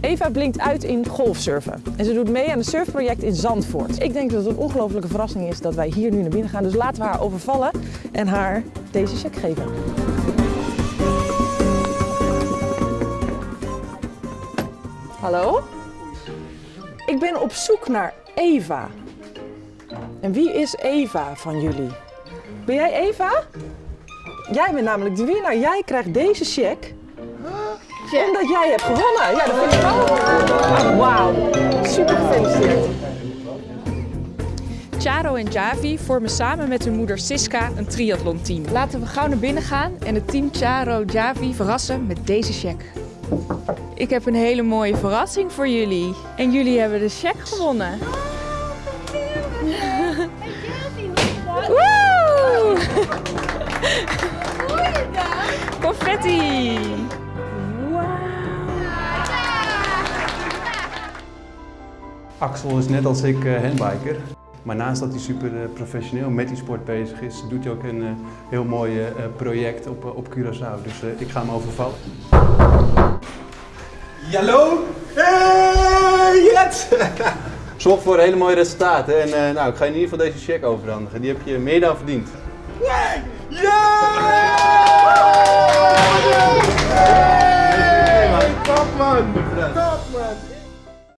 Eva blinkt uit in golfsurfen en ze doet mee aan een surfproject in Zandvoort. Ik denk dat het een ongelofelijke verrassing is dat wij hier nu naar binnen gaan, dus laten we haar overvallen en haar deze check geven. Hallo? Ik ben op zoek naar Eva. En wie is Eva van jullie? Ben jij Eva? Jij bent namelijk de winnaar. Jij krijgt deze check. Omdat jij hebt gewonnen. Ja, dat vind ik ook. Wauw. Super gefeliciteerd. Charo en Javi vormen samen met hun moeder Siska een triathlonteam. Laten we gauw naar binnen gaan en het team Charo Javi verrassen met deze check. Ik heb een hele mooie verrassing voor jullie. En jullie hebben de check gewonnen. Woe! Confetti! Axel is net als ik eh, handbiker. Maar naast dat hij super eh, professioneel met die sport bezig is, doet hij ook een eh, heel mooi project op, op Curaçao. Dus ik ga hem overvallen. Hallo! Hey, yes! Zorg voor een hele mooie resultaten. En nou, ik ga je in ieder geval deze check overhandigen. Die heb je meer dan verdiend. Ja! Hey. Top man! Top man!